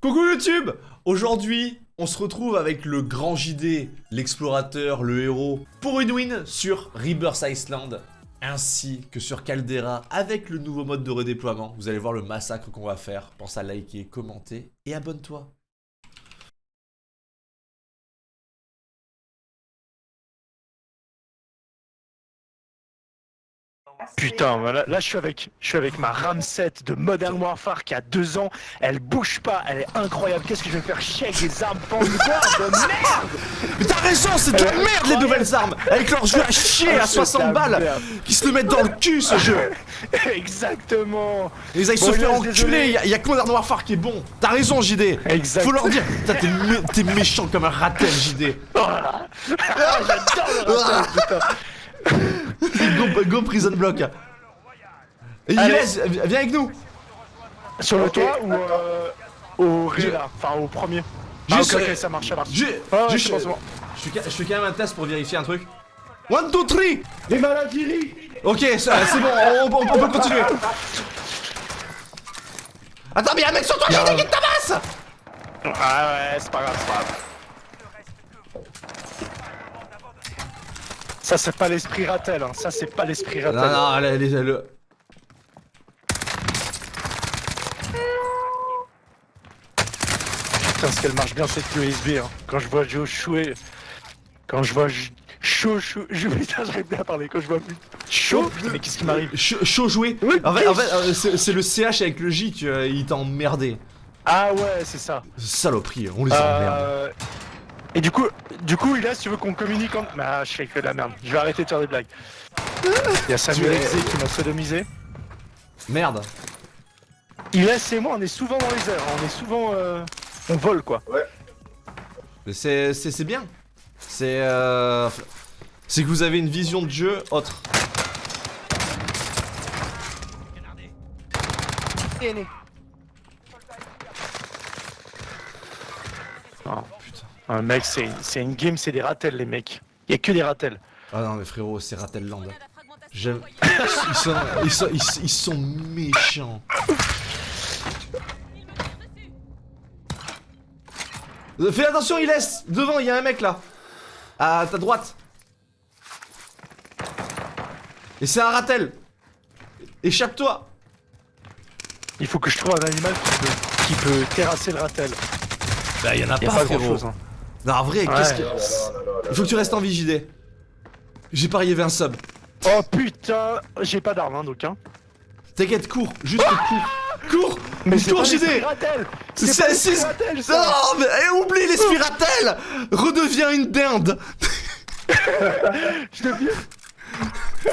Coucou YouTube Aujourd'hui, on se retrouve avec le grand JD, l'explorateur, le héros, pour une win sur Rebirth Island, ainsi que sur Caldera, avec le nouveau mode de redéploiement. Vous allez voir le massacre qu'on va faire. Pense à liker, commenter et abonne-toi. Putain, voilà, là je suis avec, je suis avec ma RAM 7 de Modern Warfare qui a deux ans. Elle bouge pas, elle est incroyable. Qu'est-ce que je vais faire chier avec des armes pendues de merde? Mais t'as raison, c'est de la merde les nouvelles armes Avec leur jeu à chier à Ah, c'est 60 de la balles. Qui se le mettent dans le cul ce jeu Exactement. Ils se Inès, enculer, y'a y a que Modern Warfare qui est bon T'as raison JD Exact. Faut leur dire Putain, t'es mé- t'es méchant comme un ratel JD Ah, J'adore le ratage, putain. Go, go prison block Et. Inès, viens avec nous Sur le toit ou euh, au ré Je- là Enfin au premier. Ah, Juste, ok, ok, euh, ça marche, ça marche. J'ai- Ah ouais, juste, bon. Je fais, je fais quand même un test pour vérifier un truc. 1, 2, 3 Les maladies Ok, c'est bon, on, on- on peut continuer. Attends, mais y'a un mec sur toi, Y'a JD un- qui te tabasse Ah ouais, c'est pas grave, c'est pas grave. Ça c'est pas l'esprit Ratel, hein. ça c'est pas l'esprit Ratel. Non, non, allez, allez, allez. Putain, ce qu'elle marche bien cette USB. Hein. Quand je vois Joe chouer. Quand je vois chaud, chaud. Je putain, j'arrive bien à parler. Quand je vois chaud. Putain, mais qu'est-ce qui m'arrive? Ch- Chaud joué. Oui, En fait, en fait, euh, c'est le CH avec le J qui euh, il t'a emmerdé. Ah ouais, c'est ça. Saloperie, on les emmerde. Euh... Et du coup, du coup, il a, si tu veux qu'on communique en. Ah, je fais que de la merde. Je vais arrêter de faire des blagues. Il y a Samuel es- Exé qui m'a sodomisé. Merde. Il laisse et moi, on est souvent dans les airs. On est souvent. euh, On vole quoi. Mais C'est c'est- c'est bien. C'est euh, c'est que vous avez une vision de jeu autre putain. Un mec, c'est c'est une game, c'est des ratels, les mecs. Il y a que des ratels. Ah non mais frérot, c'est Ratelland. J'aime. Ils sont, ils sont, ils, sont- ils sont méchants. Euh, Fais attention, il laisse Devant, il y a un mec là À ta droite Et c'est un ratel Échappe-toi Il faut que je trouve un animal qui peut, qui peut terrasser le ratel. Bah y'en a Il y a pas, pas frérot grand chose. Hein. Non en vrai, qu'est-ce que... Il faut que tu restes en vie JD J'ai parié 20 subs Oh putain, j'ai pas d'arme hein, donc hein. T'inquiète, cours Juste cours. Cours Mais Cours JD C'est- l'esprit c'est- ça. Non mais eh, oublie les spiratels. Redeviens une dinde. Je deviens...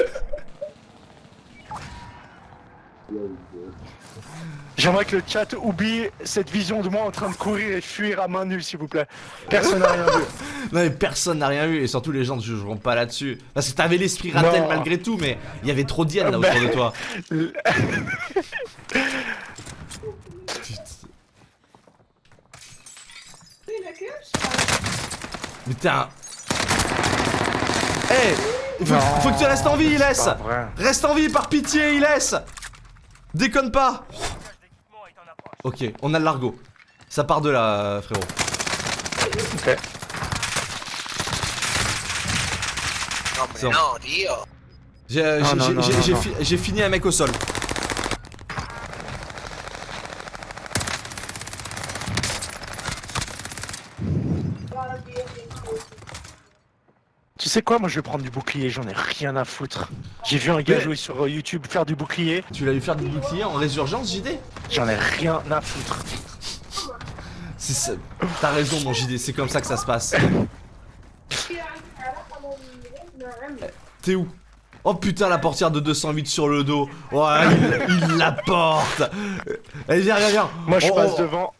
J'aimerais que le chat oublie cette vision de moi en train de courir et fuir à main nue s'il vous plaît. Personne n'a rien vu. Non mais personne n'a rien vu et surtout les gens ne jugeront pas là-dessus. Parce que t'avais l'esprit ratel Non. malgré tout mais il y avait trop d'hyènes là Ben. autour de toi. Mais t'es un... Eh il faut, faut que tu restes en vie, il laisse Pas vrai. Reste en vie par pitié, il laisse Déconne pas Ok, on a le largo. Ça part de là, frérot. Ok. Euh, j'ai fini un mec au sol. Tu sais quoi, moi je vais prendre du bouclier, j'en ai rien à foutre. J'ai vu un gars Mais- jouer sur euh, YouTube faire du bouclier, Tu l'as eu faire du bouclier en résurgence, JD j'en ai rien à foutre. T'as raison, mon JD, c'est comme ça que ça se passe. T'es où? Oh putain, la portière de 208 sur le dos. Ouais, il, il la porte. Allez, viens, viens, viens. Moi je Oh, passe oh. devant.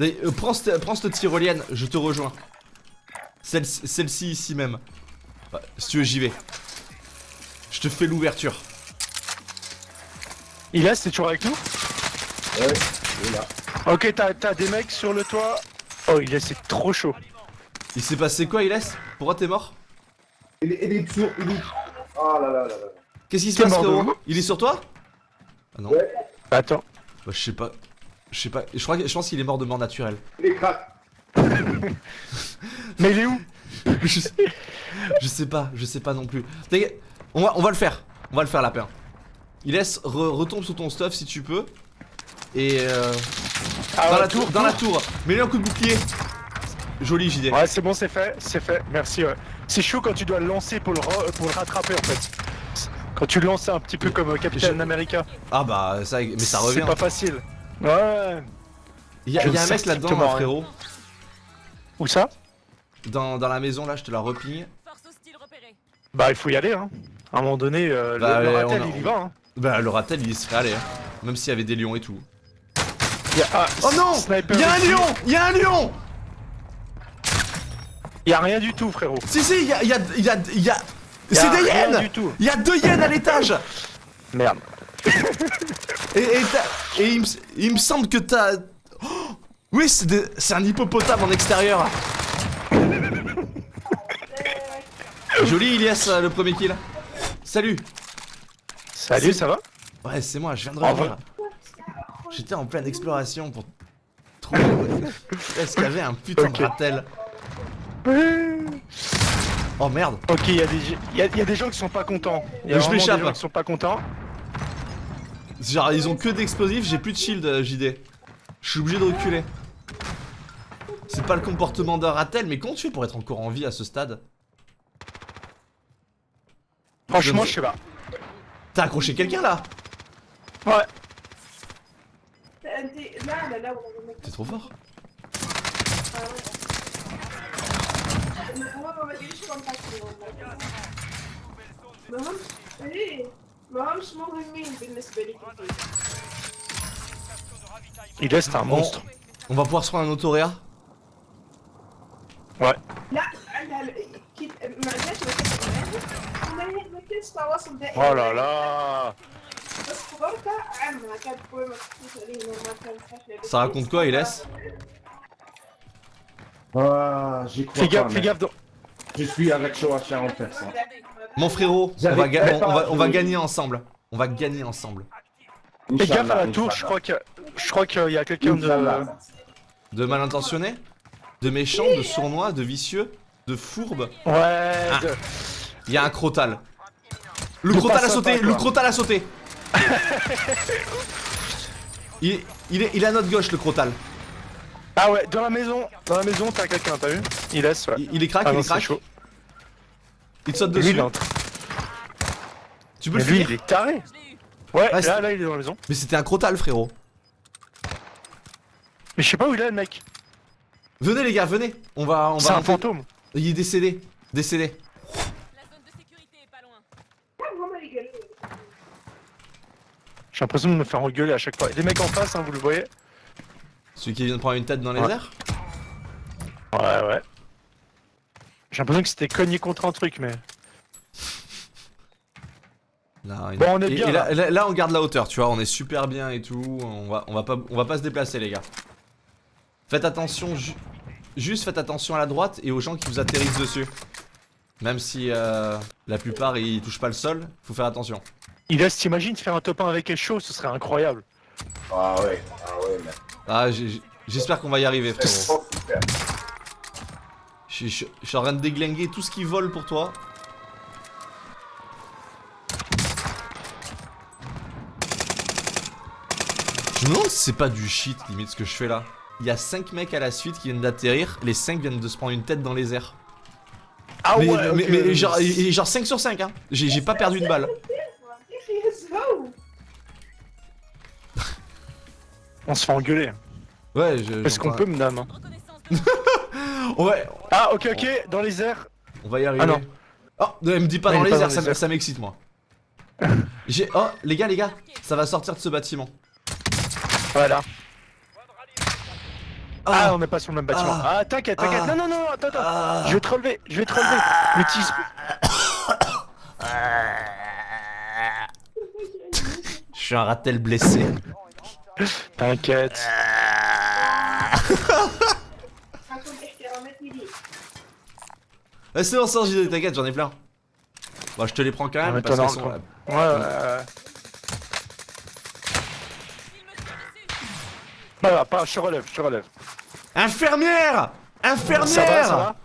Allez, euh, prends, cette, prends cette tyrolienne, je te rejoins. Celle- Celle-ci ici même. Ouais, si tu veux, j'y vais. Je te fais l'ouverture. Il est, c'est toujours avec nous? Ouais, il est là. Ok, t'as t'as des mecs sur le toit? Oh, il est, c'est trop chaud. Il s'est passé quoi, Iles Pourquoi t'es mort? Il est, il est sur. Il est... Ah là là là là. Qu'est-ce qui se T'es passe, frérot Il est sur toi? Ah non Ouais. Attends. Bah, je sais pas. Je sais pas, je crois je pense qu'il est mort de mort naturelle. Il est crack. Mais il est où? Je, sais, je sais pas, je sais pas non plus. On va, on va le faire. On va le faire lapin. Il laisse re- retombe sous ton stuff si tu peux. Et euh, Ah dans ouais, la tour, dans la tour. Mets-lui un coup de bouclier. Joli JD. Ouais, c'est bon, c'est fait, c'est fait. Merci. Ouais. C'est chaud quand tu dois le lancer pour le, pour le rattraper en fait. Quand tu le lances un petit peu comme euh, Captain America. Ah bah ça, mais ça revient. C'est pas facile. Ouais. Il y a, y un mec là-dedans, rien. frérot. Où ça Dans, dans la maison là, je te la repérée. Bah, il faut y aller. Hein. À un moment donné, euh, Bah, le, le ouais, ratel, a- il y va. Hein. Bah le ratel il se fait aller. hein. Même s'il y avait des lions et tout. Y a- ah, Oh non sniper Il y a un lion Il y a un lion Il y a rien du tout, frérot. Si si, il y a... Y a, y a, y y C'est des hyènes. Il y a deux hyènes à l'étage Merde. Et, et, t'as- et il, me, il me semble que t'as... Oh oui, c'est un hippopotame en extérieur. Joli Ilias, euh, le premier kill. Salut. Salut, ça va? Ouais, c'est moi, je viens de En revenir. J'étais en pleine exploration pour trouver... Est-ce qu'il y avait un putain de ratel? Oh merde Ok, il y, a des- il y, a- il y a des gens qui sont pas contents. Il y a Je des m'échappe. gens qui sont pas contents. Genre, ils ont que d'explosifs, j'ai plus de shield, euh, JD. Je suis obligé de reculer. C'est pas le comportement d'un ratel, mais comment tu fais pour être encore en vie à ce stade Franchement, Je- je sais pas. T'as accroché quelqu'un là Ouais. انت لا لا لا والله T'es trop fort. هو ما ادري شو منطقتي والله ما هم ايه ما همش مهمين بالنسبه لي كثير Il est, c'est un Bon. monstre. On va pouvoir se prendre un autoréa Ouais. لا عندها ال- كيف ما عندهاش ما ما ما كانش تواصل دائم Oh là là بس حضرتها عمها كانت قوي ما تحكيش عليه ما كانت حفله Ça raconte quoi, Iles Ah, j'y crois Fais pas, gaffe, fais mec. gaffe. dans- Je suis avec Shoacha en personne. Mon frérot, on J'avais- va, ga- on, on va, on va je- gagner ensemble. On va gagner ensemble. Fais gaffe à la Inch'Allah, tour, je Inch'Allah. crois que je crois qu'il y a quelqu'un de. De mal intentionné De méchant De sournois De vicieux De fourbe Ouais. Ah. de- Il y a un crotal. Le crotal a sauté Le crotal a sauté il, il, est, il est à notre gauche, le crotal. Ah ouais, dans la maison, dans la maison, t'as quelqu'un, t'as vu? Il laisse, ouais. Il, il est crack, Ah il non, est c'est crack. chaud. Il te saute Lui, dessus. train- Tu peux Mais le lui, finir il est taré. Ouais, là, là, il est dans la maison. Mais c'était un crotal, frérot. Mais je sais pas où il est le mec. Venez les gars, venez. On va, on va. C'est un fantôme. Il est décédé, décédé. La zone de sécurité est pas loin. J'ai l'impression de me faire engueuler à chaque fois. Les mecs en face, hein, vous le voyez. Celui qui vient de prendre une tête dans les airs. Ouais, ouais. J'ai l'impression que c'était cogné contre un truc, mais. Là, bon, on est bien. Là, là, on garde la hauteur, tu vois, on est super bien et tout. On va, on va, pas, on va pas se déplacer, les gars. Faites attention, ju- juste faites attention à la droite et aux gens qui vous atterrissent dessus. Même si euh, la plupart ils touchent pas le sol, faut faire attention. Il t'imagines faire un top 1 avec chaud, ce serait incroyable. Ah ouais, ah ouais, mec. Ah, j'ai- j'espère qu'on va y arriver, frérot. je suis en train de déglinguer tout ce qui vole pour toi. Je me demande si c'est pas du shit limite ce que je fais là. Il y a 5 mecs à la suite qui viennent d'atterrir, les 5 viennent de se prendre une tête dans les airs. Ah ouais mais, genre, genre, 5 sur 5 hein J'ai pas perdu une balle. On se fait engueuler. Ouais, je. Est-ce qu'on peut me dame hein. Ouais. Ah, ok, ok, dans les airs. On va y arriver. Ah non. Oh, ne me dis pas, dans, les airs, ça airs, ça m'excite moi. J'ai. Oh, les gars, les gars, ça va sortir de ce bâtiment. Voilà. Ah. ah, on n'est pas sur le même bâtiment. Ah, ah t'inquiète, t'inquiète. Ah. Non, non, non, attends, attends. Je vais te relever, je vais te relever. Le tissu. je suis un ratel blessé. T'inquiète. c'est bon, sort JD, t'inquiète, j'en ai plein. Bah, je te les prends quand même parce sont... Ouais, euh... Bah, pas, je te relève, je te relève. Infirmière Ça va, Infirmière ça va?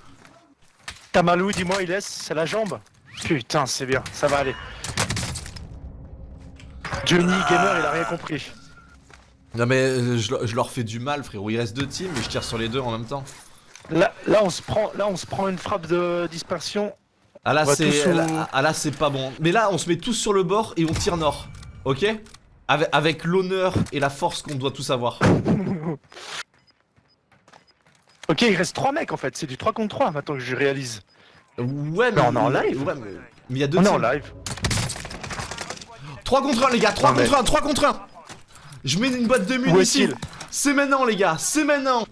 T'as mal où, dis-moi, il laisse C'est la jambe? Putain, c'est bien, ça va aller. Johnny Gamer, il a rien compris. Non mais euh, je, je leur fais du mal frérot, il reste deux teams et je tire sur les deux en même temps. Là, là, on se prend, là, on se prend une frappe de dispersion. Ah là On va c'est tous au- là- ah là c'est pas bon. Mais là on se met tous sur le bord et on tire nord. Ok? Avec, avec l'honneur et la force qu'on doit tous avoir. Ok, il reste 3 mecs en fait, c'est du 3 contre 3 maintenant que je réalise. Ouais mais on est en live. Ouais mais mais il y a deux On est en live. 3 contre 1 les gars, 3 Non, mais- contre 1, 3 contre 1 Je mets une boîte de munitions. C'est maintenant les gars, c'est maintenant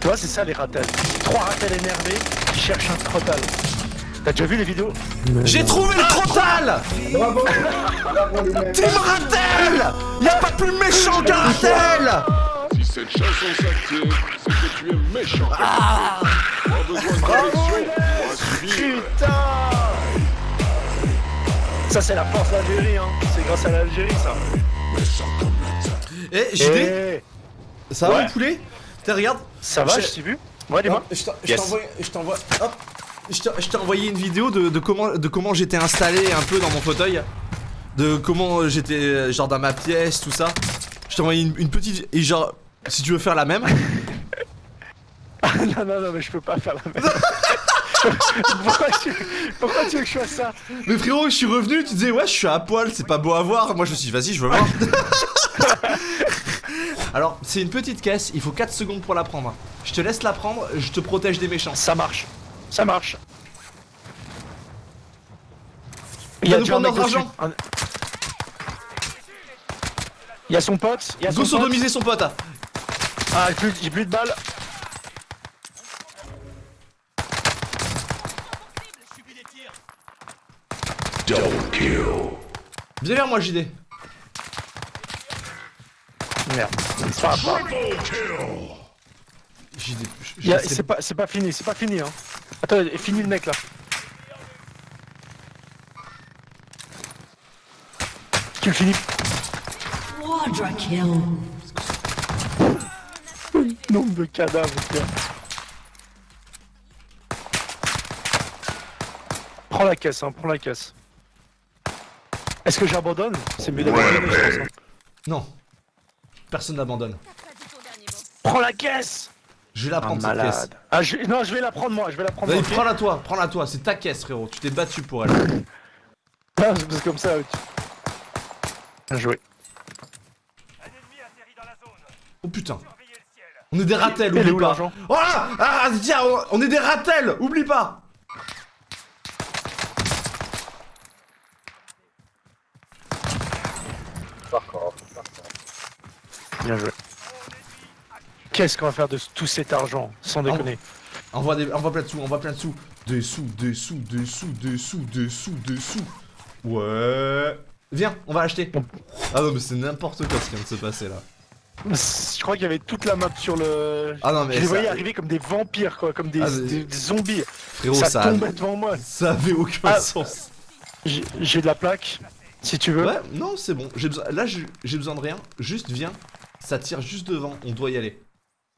Tu vois, c'est ça les ratels. Trois ratels énervés qui cherchent un crotal. T'as déjà vu les vidéos J'ai trouvé le crotal Bravo Bravo Team Ratel Y'a pas plus méchant qu'un Ratel Si cette chanson s'active, c'est que tu es méchant. Ah. Pas besoin de correction. Putain Ça c'est la force d'Algérie, hein. C'est grâce à l'Algérie ça. Eh JD, Eh, ça va ouais. mon poulet Tiens regarde ça va, Je- t'ai vu Ouais, dis-moi. Je Yes. t'envoie, je t'envoie, hop, je t'ai- envoyé une vidéo de, de comment, de comment j'étais installé un peu dans mon fauteuil, de comment j'étais genre dans ma pièce, tout ça. Je t'ai envoyé une, une petite et genre, si tu veux faire la même, non, non, non, mais je peux pas faire la même. pourquoi, tu... pourquoi tu veux que je fasse ça? Mais frérot, je suis revenu, tu disais ouais, je suis à poil, c'est pas beau à voir. Moi, je me suis dit vas-y, je veux voir. Alors, c'est une petite caisse, il faut 4 secondes pour la prendre. Je te laisse la prendre, je te protège des méchants. Ça marche. Ça marche. Il va nous déjà notre argent. Un- Il y a son pote. Il y a son Go pote. sodomiser son pote. Ah, j'ai plus, de balles. Viens vers moi, JD. Merde. C'est pas. JD, y a- pas, c'est pas fini, c'est pas fini. Hein. Attends, fini le mec là. Tu le finis. Quadra kill. Nombre de cadavres, gars. Prends la caisse, hein, prends la caisse. Est-ce que j'abandonne? C'est mieux d'abandonner, je pense. hein. Non. Personne n'abandonne. Prends la caisse Je vais la prendre cette caisse. Ah, je... Non, je vais la prendre moi, je vais la prendre Vas-y, ok prends-la toi, prends-la toi, c'est ta caisse frérot, tu t'es battu pour elle. Ah, que comme ça. tu- Bien joué. Oh putain. On est des ratels, oublie où pas. l'argent? Oh là Ah tiens, on- on est des ratels, oublie pas Bien joué. Qu'est-ce qu'on va faire de tout cet argent Sans déconner. Envoie, des, envoie plein de sous, envoie plein de sous. Des sous, des sous, des sous, des sous, des sous, des sous. Ouais. Viens, on va acheter. Ah non mais c'est n'importe quoi ce qui vient de se passer là. Je crois qu'il y avait toute la map sur le. Ah non mais je les ça, voyais arriver comme des vampires, quoi, comme des, Ah, mais- des- des zombies. frérot, ça, ça, tombait devant moi. ça avait aucun Ah. sens. J'ai de la plaque, si tu veux. Ouais, non c'est bon. Besoin, là j'ai besoin de rien. Juste viens, ça tire juste devant, on doit y aller.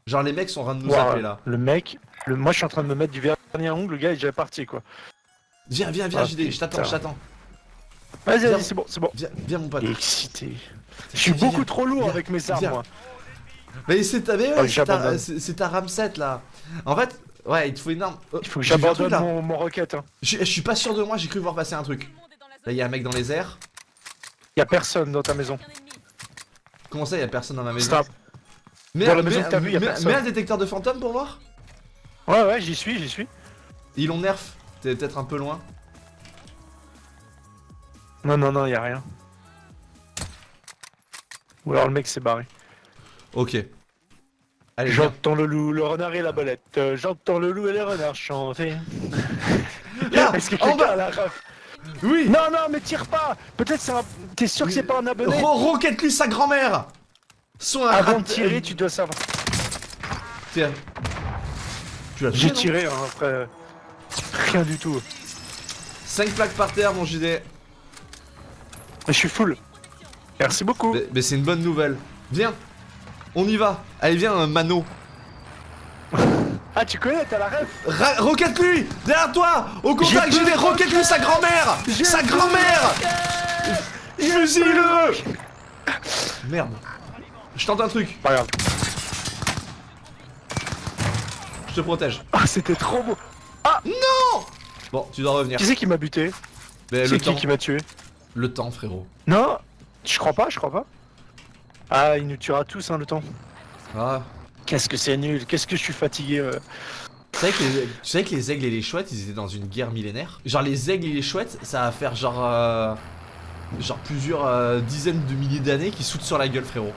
Genre les mecs sont en train de nous appeler là. Le mec, le... moi je suis en train de me mettre du vernis à ongles, le gars il est déjà parti quoi. Viens, viens, viens, Ah, JD, je t'attends, je t'attends. Vas-y, vas-y, c'est bon, c'est bon. Viens, viens mon pote. Il excité. Je suis Viens, beaucoup viens, trop lourd avec mes armes, moi. Mais c'est ta, ouais, Oh, c'est ta, RAM 7 là. En fait, ouais, il te faut une arme. Oh, Il faut que truc, j'abandonne mon, mon roquette. Hein. Je, je suis pas sûr de moi, j'ai cru voir passer un truc. Là, il y a un mec dans les airs. Y a personne dans ta maison. Comment ça, il y a personne dans ma maison Stop. Mais, Dans la maison que t'as personne. mais un détecteur de fantômes pour voir Ouais, ouais, j'y suis, j'y suis. Ils l'ont nerf. T'es peut-être un peu loin. Non, non, non, y a rien. Ou alors le mec s'est barré. Ok. J'entends le loup, le renard et la belette. Euh, J'entends le loup et les renards chanter. Là, Est-ce que en quelqu'un bas. a la ref Oui Non, non, mais tire pas Peut-être c'est un... T'es sûr que c'est pas un abonné Ro- Rocket lui sa grand-mère Sont un Avant de tirer, tu dois savoir. Tiens. Tu l'as J'ai tiré, hein, après... rien du tout. 5 plaques par terre, mon JD. Mais je suis full. Merci beaucoup. Mais, mais c'est une bonne nouvelle. Viens, on y va. Allez, viens, euh, Mano. Ah, tu connais, t'as la ref Ra- Roquette-lui Derrière toi Au contact, JD, plus de roquette-lui sa grand-mère Sa grand-mère Fusille-le Merde. Je tente un truc, Pas grave. je te protège. Ah, c'était trop beau. Bon, tu dois revenir. Qui c'est qui m'a buté Mais C'est le qui temps, qui m'a tué le temps, frérot. Non, je crois pas, je crois pas. Ah, il nous tuera tous, hein, le temps. Ah. Qu'est-ce que c'est nul, qu'est-ce que je suis fatigué. euh. Tu savais, que les, tu savais que les aigles et les chouettes, ils étaient dans une guerre millénaire? Genre les aigles et les chouettes, ça va faire genre... euh, genre plusieurs euh, dizaines de milliers d'années qui sautent sur la gueule, frérot.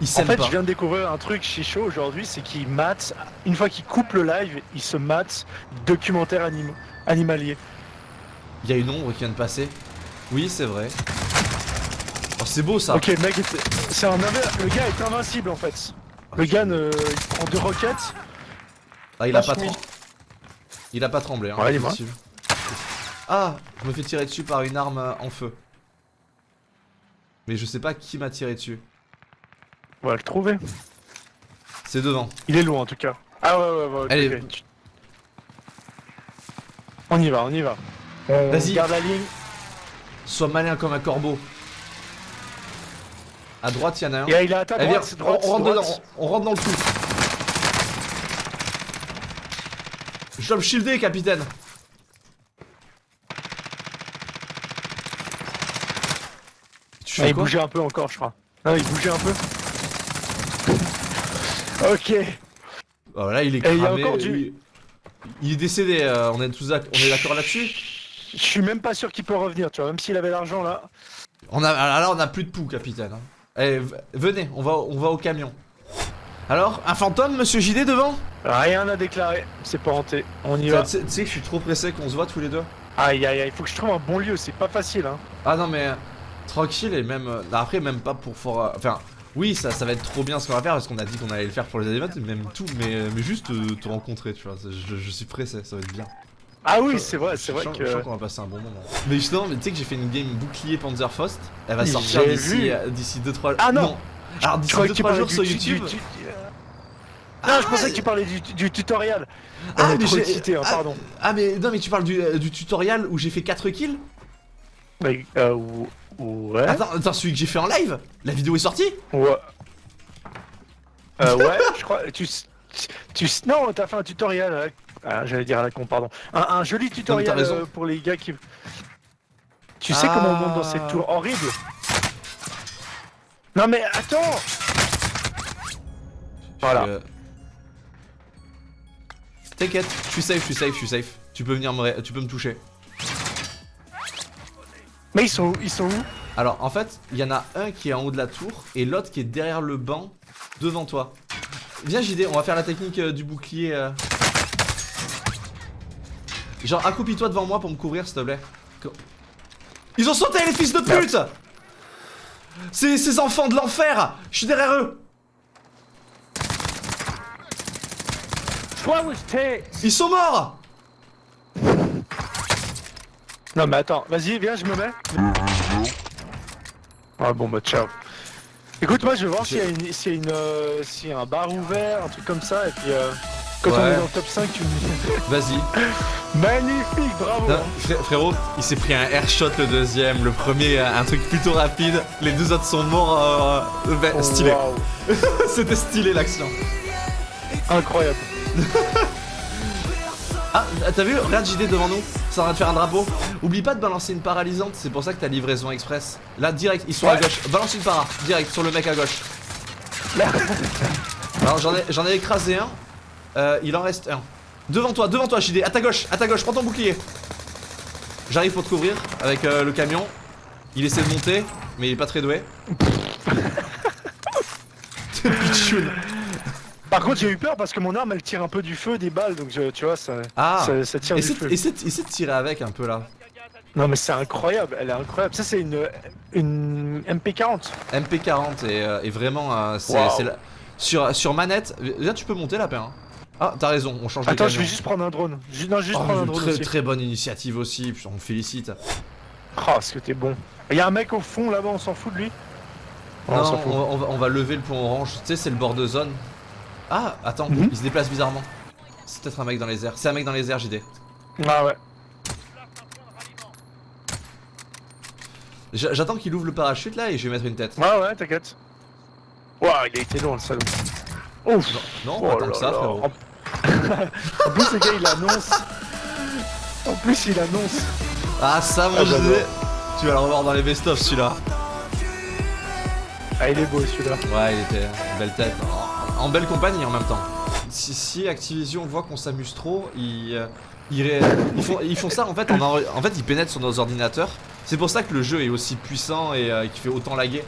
Ils En fait, pas. je viens de découvrir un truc chez aujourd'hui, c'est qu'ils matent, une fois qu'ils coupent le live, ils se matent documentaire anim animalier. Il y a une ombre qui vient de passer. Oui, c'est vrai. Oh, c'est beau ça. Ok, le mec, c'est un le gars est invincible en fait. Le gars, il prend deux roquettes. Ah, il a pas tremblé. Il a pas tremblé, hein. Ouais, possible. Ah, je me fais tirer dessus par une arme en feu. Mais je sais pas qui m'a tiré dessus. On va le trouver. C'est devant. Il est loin en tout cas. Ah ouais, ouais, ouais. Allez. On y va, on y va. Vas-y. garde la ligne. Sois malin comme un corbeau. À droite, il y en a un. Et il est à ta Eh, on, droite, rentre droite. dedans, on, on rentre dans le trou. Je dois shielder, capitaine. Tu Ah, il quoi bougeait un peu encore, je crois. Ah, il bougeait un peu. Ok. Oh, là, il est Et il y a cramé. encore du- il... est décédé, euh, on est tous on est d'accord là-dessus? Je suis même pas sûr qu'il peut revenir, tu vois. Même s'il avait l'argent là. On a, ah, là, on a plus de poux, capitaine. hein. Eh, venez, on va, on va au camion. Alors, un fantôme, monsieur JD, devant? Rien à déclarer. C'est pas hanté. On y va. tu sais que je suis trop pressé qu'on se voit tous les deux? Aïe aïe aïe, il faut que je trouve un bon lieu. C'est pas facile, hein. Ah non, mais euh, tranquille et même. euh, après, même pas pour fort. euh, Enfin, oui, ça, ça va être trop bien ce qu'on va faire parce qu'on a dit qu'on allait le faire pour les événements, même tout, mais, euh, mais juste euh, te rencontrer, tu vois. Je, je suis pressé, ça va être bien. Ah oui, c'est vrai, c'est vrai que. Je sens qu'on va passer un bon moment. Mais justement, mais tu sais que j'ai fait une game bouclier Panzerfaust. Elle va sortir d'ici euh, d'ici 2-3 Ah non. Alors Je d'ici croyais que tu 2-3 parlais jours sur du- YouTube. du- Non, je pensais que tu parlais du, du tutoriel. Ah, On est mais trop j'ai- excité, hein, ah, pardon. Ah mais non mais tu parles du, euh, du tutoriel où j'ai fait 4 kills? Mais, euh, ouais. Attends, attends, celui que j'ai fait en live La vidéo est sortie Ouais. Euh, ouais, je crois. Tu, tu, non, t'as fait un tutoriel. euh, Ah, j'allais dire à la con, pardon. Un, un joli tutoriel euh, pour les gars qui. Tu sais comment on monte dans cette tour horrible Non mais attends Voilà. Euh, T'inquiète, je suis safe, je suis safe, je suis safe. Tu peux venir me, tu peux me toucher. Mais ils sont où? Ils sont où? Alors en fait, il y en a un qui est en haut de la tour et l'autre qui est derrière le banc devant toi. Viens JD, on va faire la technique euh, du bouclier. euh. Genre accroupis-toi devant moi pour me couvrir s'il te plaît. Co- Ils ont sauté les fils de pute C'est ces enfants de l'enfer Je suis derrière eux Ils sont morts Non mais attends, vas-y, viens, je me mets. Ah bon bah ciao. Écoute, moi je vais voir s'il y a, une, s'il y a, une, euh, s'il y a un bar ouvert, un truc comme ça, et puis euh, quand on Ouais. est dans le top 5, tu me dis. Vas-y. Magnifique, bravo Non, fré- frérot, il s'est pris un airshot le deuxième, le premier euh, un truc plutôt rapide, les deux autres sont morts, euh, ben, Oh, stylé. waouh. C'était stylé l'action. Incroyable. Ah, t'as vu Regarde JD devant nous, ça va de faire un drapeau. Oublie pas de balancer une paralysante, c'est pour ça que t'as livraison express. Là, direct, ils sont à gauche. Balance une para, direct, sur le mec à gauche. Alors j'en ai, j'en ai écrasé un, Euh, il en reste un. Devant toi, devant toi JD, à ta gauche, à ta gauche, prends ton bouclier. J'arrive pour te couvrir avec euh, le camion. Il essaie de monter, mais il est pas très doué. Pichoun. Par contre, j'ai eu peur parce que mon arme elle tire un peu du feu, des balles, donc je- tu vois, ça, Ah ça, ça tire du feu. essaie- essaie de tirer avec un peu là. Non mais c'est incroyable, elle est incroyable. Ça c'est une, une MP40. MP40 est, euh, est vraiment. euh, c'est- Wow. la- sur, sur manette. Là, tu peux monter la pain. hein. Ah, t'as raison, on change de Attends, je vais juste prendre un drone. Non, juste Oh, prendre un drone très, aussi. très bonne initiative aussi, on me félicite. Oh, est-ce que t'es bon. Il y a un mec au fond là-bas, on s'en fout de lui? Oh, non, on va, on va lever le pont orange. Tu sais, c'est le bord de zone. Ah, attends, Mhm. il se déplace bizarrement. C'est peut-être un mec dans les airs. C'est un mec dans les airs, JD. Ah ouais. J'attends qu'il ouvre le parachute là et je vais mettre une tête. Ouais, ouais, t'inquiète. Ouah, il a été long le salaud. Ouf Non, Oh pas tant là que ça, frérot. En plus, le gars il annonce. En plus, il annonce. Ah, ça, mon Ah, JD. Tu vas le revoir dans les best-of celui-là. Ah, il est beau celui-là. Ouais, il était belle tête. En, en belle compagnie en même temps. Si, si Activision voit qu'on s'amuse trop, ils, euh, ils, ré- ils font, ils font ça en fait. En, fait, ils pénètrent sur nos ordinateurs. C'est pour ça que le jeu est aussi puissant et euh, qui fait autant laguer.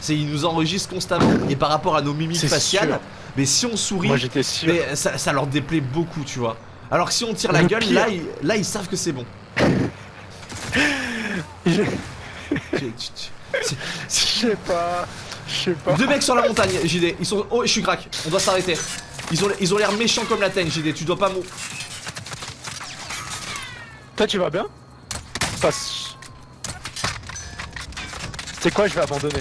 C'est ils nous enregistrent constamment et par rapport à nos mimiques faciales. sûr. Mais si on sourit, Moi j'étais sûr. mais ça, ça leur déplaît beaucoup, tu vois. Alors que si on tire la Le gueule, pire. là ils, là, ils savent que c'est bon. Je sais pas. Je sais pas. Deux mecs sur la montagne, JD. Ils sont. Oh, je suis crack. On doit s'arrêter. Ils ont, ils ont l'air méchants comme la teigne, JD. Tu dois pas mou. Toi, tu vas bien? Passe. C'est quoi, je vais abandonner?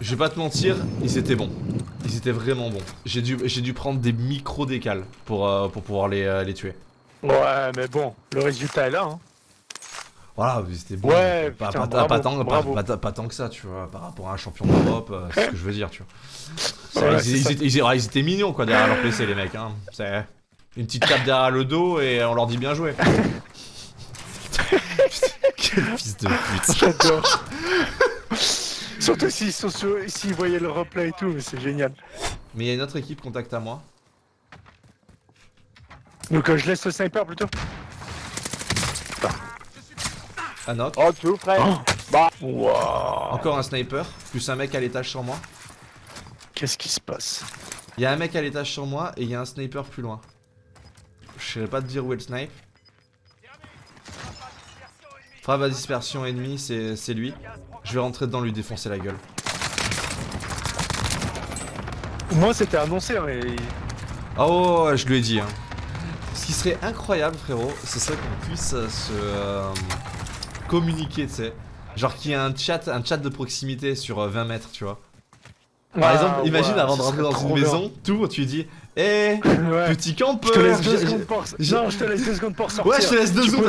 Je vais pas te mentir, ils étaient bons. Ils étaient vraiment bons. J'ai dû, prendre des micro décales pour, euh, pour pouvoir les, euh, les tuer. Ouais, mais bon, le résultat est là. Hein. Voilà, ils étaient bons. Ouais, pas, putain, pas- bravo, pas tant, pas- bravo. pas- pas tant que ça, tu vois, par rapport à un champion d'Europe, euh, c'est ce que je veux dire, tu vois. C'est- Ouais, ils, c'est ils ça. étaient, ils- ils étaient mignons, quoi, derrière leur PC, les mecs. Hein. C'est une petite tape derrière le dos et on leur dit bien joué. Quel fils de pute. J'adore. Surtout s'ils sont sur- s'ils voyaient le replay et tout, mais c'est génial. Mais il y a une autre équipe, contacte à moi. Donc euh, je laisse le sniper plutôt. Un knock. Oh, tout frère. Bah. Waouh. Encore un sniper, plus un mec à l'étage sur moi. Qu'est-ce qui se passe? Il y a un mec à l'étage sur moi et il y a un sniper plus loin. Je saurais pas te dire où est le snipe. Frappe à dispersion ennemie, c'est lui. Je vais rentrer dedans lui défoncer la gueule. Moi c'était annoncé, mais. Oh, je lui ai dit. Hein. Ce qui serait incroyable, frérot, ce serait qu'on puisse euh, se euh, communiquer, tu sais. Genre qu'il y ait un chat, un chat de proximité sur euh, 20 mètres, tu vois. Par Ah, exemple, imagine ouais, avant de rentrer dans une bien. maison, tout, tu dis Eh, Ouais. petit Je te campeur laisse deux j'ai- secondes pour. j'ai- Non, je te laisse deux secondes pour sortir. Ouais, je te laisse deux secondes.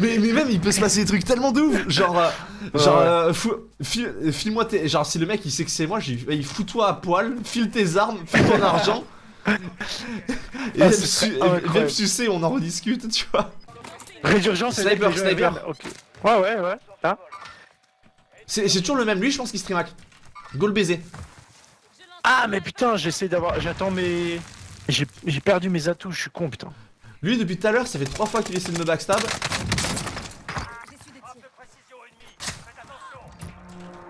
Mais, mais même il peut se passer des trucs tellement de ouf Genre, euh, genre euh, file-moi tes... Genre si le mec il sait que c'est moi, j'ai il fous-toi à poil, file tes armes, file ton argent Et Ah, viens me ce serait su- et viens me incroyable. sucer, on en redisque, tu vois Résurgence, c'est Sniper, sniper. viennent. Ok. Ouais, ouais, ouais. Hein C'est c'est toujours le même, lui je pense qu'il stream hack Go le baiser Ah, mais putain, j'essaie d'avoir. J'attends mes. J'ai perdu mes atouts, je suis con, putain. Lui depuis tout à l'heure, ça fait trois fois qu'il essaie de me backstab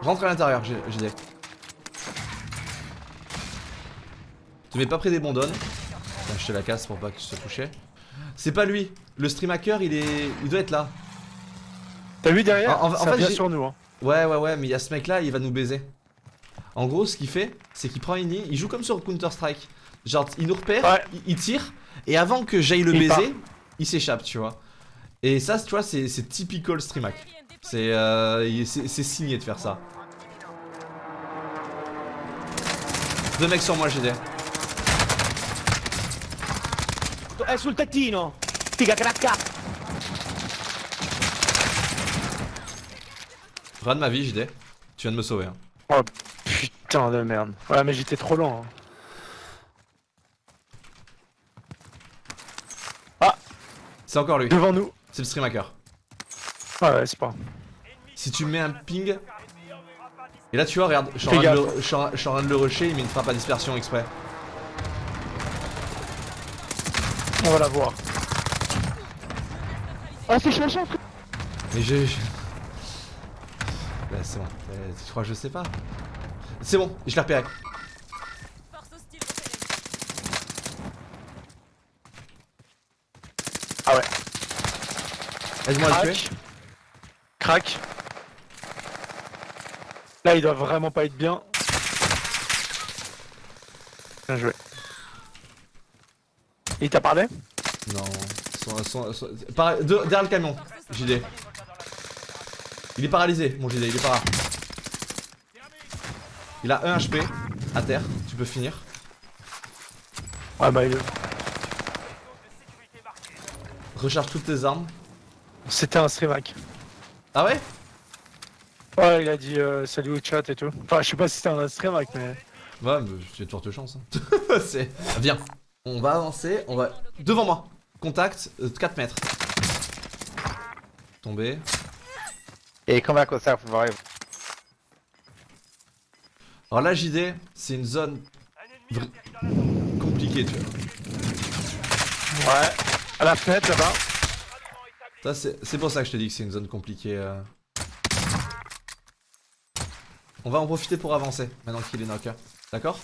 Rentre à l'intérieur, j'ai dit Te mets pas près des bondones je te la casse pour pas que tu te touches C'est pas lui, le stream hacker il est... il doit être là T'as vu derrière En- en- en Ça fait, sur nous, hein. Ouais, ouais, ouais, mais il y a ce mec là, il va nous baiser. En gros, ce qu'il fait, c'est qu'il prend une ligne, il joue comme sur Counter-Strike. Genre, il nous repère, Ouais. il, il tire, et avant que j'aille le Il baiser, part. il s'échappe, tu vois. Et ça, tu vois, c'est typical stream hack. C'est euh, c'est signé de faire ça. Deux mecs sur moi, GD. È sul tettino! Figa cracca! Ras de ma vie, GD. Tu viens de me sauver. hein. Oh putain de merde. Ouais, mais j'étais trop lent. hein. C'est encore lui, Devant nous. c'est le stream hacker. Ouais, ouais, c'est pas. Si tu mets un ping. Et là, tu vois, regarde, je suis en train de le- rusher, il met une frappe à dispersion exprès. On va la voir. Oh, c'est cherchant, frère! Mais j'ai. j'ai- Bah, c'est bon. Euh, Tu crois que je sais pas? C'est bon, je l'ai repéré. Force hostile repérée. Ah ouais. Aide-moi à le tuer. Crac. Crac. Là, il doit vraiment pas être bien. Bien joué. Il t'a parlé Non. Son- son- son- para- de- derrière le camion, JD. Il est paralysé, mon JD, il est para. Il a 1 HP à terre, tu peux finir. Ah bah il... Recharge toutes tes armes. C'était un streamac. Ah ouais? Ouais, il a dit euh, salut au chat et tout. Enfin, je sais pas si c'était un streamac, mais... Ouais, mais j'ai de fortes chances. hein. C'est- Viens, on va avancer, on va... Devant moi Contact, euh, 4 mètres. Tombé. E come cosa vuoi? Alors là, JD, c'est une zone... compliquée, tu vois. Ouais. À la fenêtre, là-bas. Ça, c'est pour ça que je te dis que c'est une zone compliquée. euh. On va en profiter pour avancer, maintenant qu'il est knock. D'accord?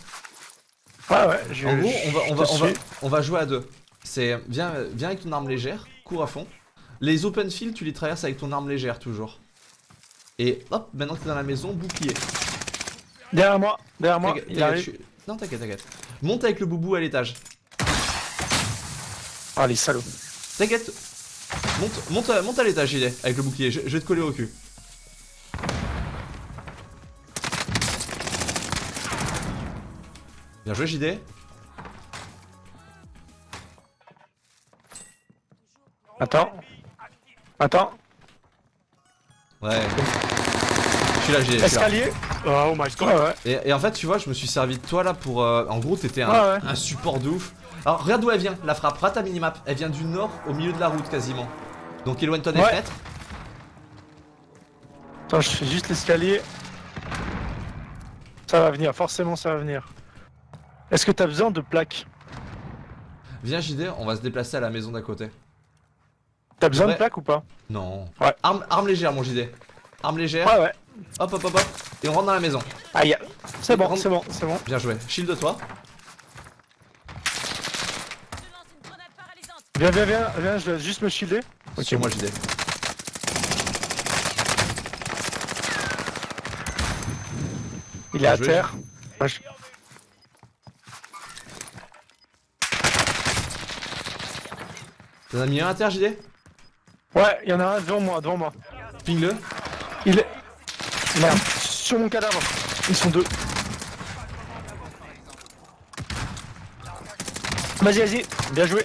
Ouais, ouais. Je, En gros, on va, on, va, on, va, on va jouer à deux. C'est viens, viens avec ton arme légère, cours à fond. Les open fields, tu les traverses avec ton arme légère toujours. Et hop, maintenant que t'es dans la maison, bouclier. Derrière moi, derrière moi, il arrive. Non, t'inquiète, t'inquiète. Monte avec le boubou à l'étage. Ah, les salauds. T'inquiète. Monte, monte, à- monte à l'étage, JD, avec le bouclier. Je, je vais te coller au cul. Bien joué, JD. Attends. Attends. Ouais. Je suis là, JD. Escalier. Oh my god. Ouais, ouais. Et, et en fait, tu vois, je me suis servi de toi là pour. euh, en gros, t'étais un, Ouais, ouais. un support de ouf. Alors, regarde d'où elle vient, la frappe. Rate ta minimap. Elle vient du nord au milieu de la route quasiment. Donc, éloigne-toi des Ouais. fenêtres. Attends, je fais juste l'escalier. Ça va venir, forcément ça va venir. Est-ce que t'as besoin de plaques? Viens, JD, on va se déplacer à la maison d'à côté. T'as besoin de plaques ou pas? Non. Ouais. Arme, arme légère, mon JD. Arme légère. Ouais, ouais. Hop, hop, hop, hop. Et on rentre dans la maison. Aïe. C'est bon, Rentre- c'est bon, c'est bon. Bien joué. Shield toi. Je grenade paralysante. Viens, viens, viens, viens, je dois juste me shielder. Ok. Moi, JD. Il est à terre. Ouais, je- T'en as mis un à terre, JD Ouais, il y en a un devant moi, devant moi. Ping-le. Il est. Sur mon cadavre. Ils sont deux. Vas-y, vas-y, bien joué.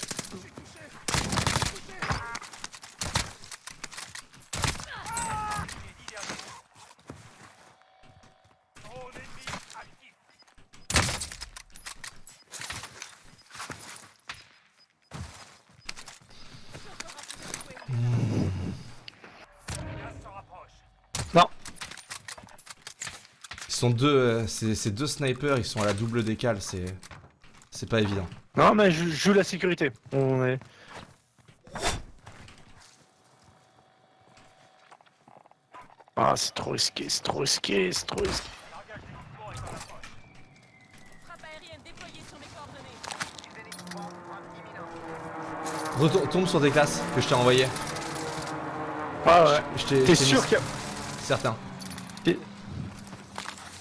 Sont deux. euh, c'est deux snipers, ils sont à la double décale, c'est. C'est pas évident. non, mais je joue la sécurité. On est. Ah, c'est trop risqué, c'est trop risqué, c'est trop risqué. Retour- tombe sur des classes que je t'ai envoyées. Ah ouais. T'es mis sûr qu'il y a. Certains.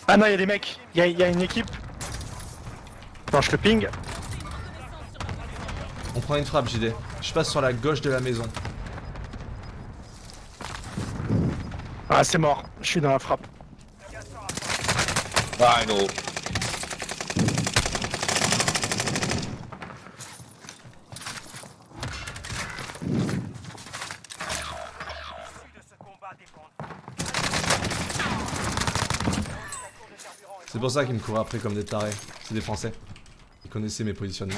Ah non, il y a des mecs. Il y a, il y a une équipe. Non, je te ping. On prend une frappe, JD. Je passe sur la gauche de la maison. Ah, c'est mort. Je suis dans la frappe. Final. C'est pour ça qu'ils me couraient après comme des tarés. C'est des Français. Ils connaissaient mes positionnements.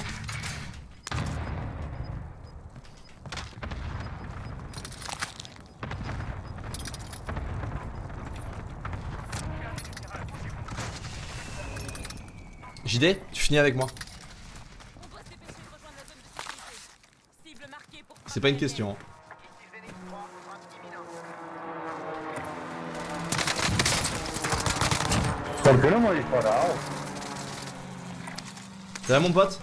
JD, tu finis avec moi. On doit se dépêcher de de sécurité. Cible marquée pour. C'est pas va mon pote?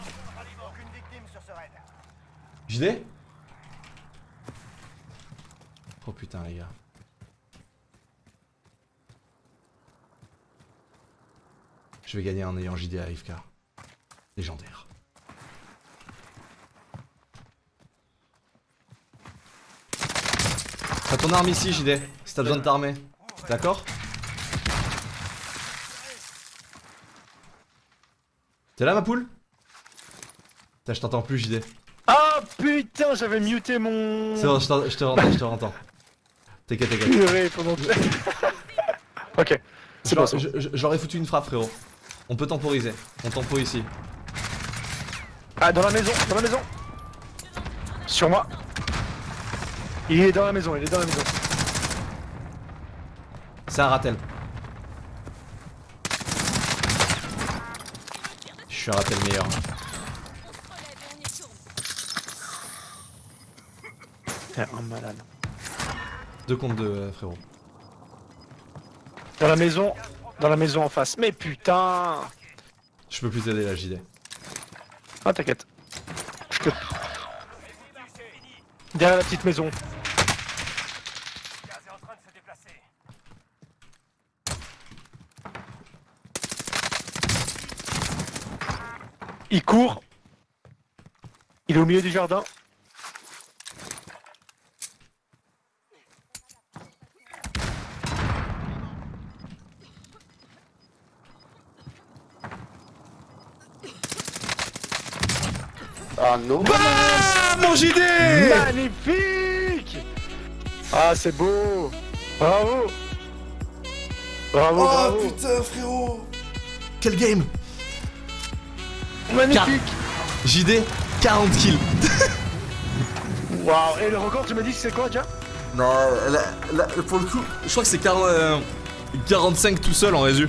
JD putain, les gars. Je vais gagner en ayant JD à AFK. Légendaire. T'as ton arme ici, JD, si t'as besoin de t'armer. D'accord? T'es là, ma poule? Putain, je t'entends plus, JD. Ah putain, j'avais muté mon. C'est bon, je te rentends, je te rentends. T'inquiète, t'inquiète. Pendant. ok. C'est bon, J'aurais foutu une frappe, frérot. On peut temporiser. On tempo ici. Ah, dans la maison, dans la maison. Sur moi. Il est dans la maison, il est dans la maison. C'est un ratel. Suis un ratel meilleur. T'es un malade. Deux contre deux, euh, frérot. Dans la maison, dans la maison en face. Mais putain Je peux plus t'aider là, JD. Ah, t'inquiète. Je te. Derrière la petite maison. Il court. Il est au milieu du jardin. Ah non. Ah, mon JD Magnifique! Ah, c'est beau. Bravo. Bravo, bravo. Oh, putain, frérot. Quel game Magnifique JD, 40 kills. Waouh Et le record, tu m'as dit que c'est quoi, déjà Non, là, là, pour le coup, je crois que c'est 40, euh, 45 tout seul en résu.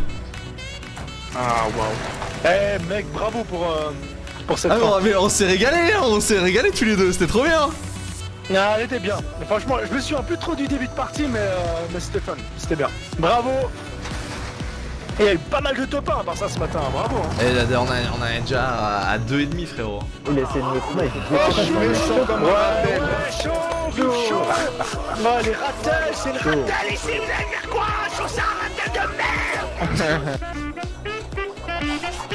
Ah, waouh Eh, mec, bravo pour, euh, pour cette Ah, mais fin. on, mais on s'est régalé, hein, on s'est régalé tous les deux, c'était trop bien. Ah, elle était bien. Mais franchement, je me suis un peu trop du début de partie, mais, euh, mais c'était fun. C'était bien. Bravo Et il y a eu pas mal de top 1 à part ça ce matin. Bravo hein. Et là, on, a, on a déjà à, à 2,5 frérot. Il essaie de me snipe. Oh, je suis méchant comme un ratel. Chaud, chaud, chaud. Oh, les ratels, c'est le ratel ici, vous allez faire quoi? Je trouve ça un ratel de merde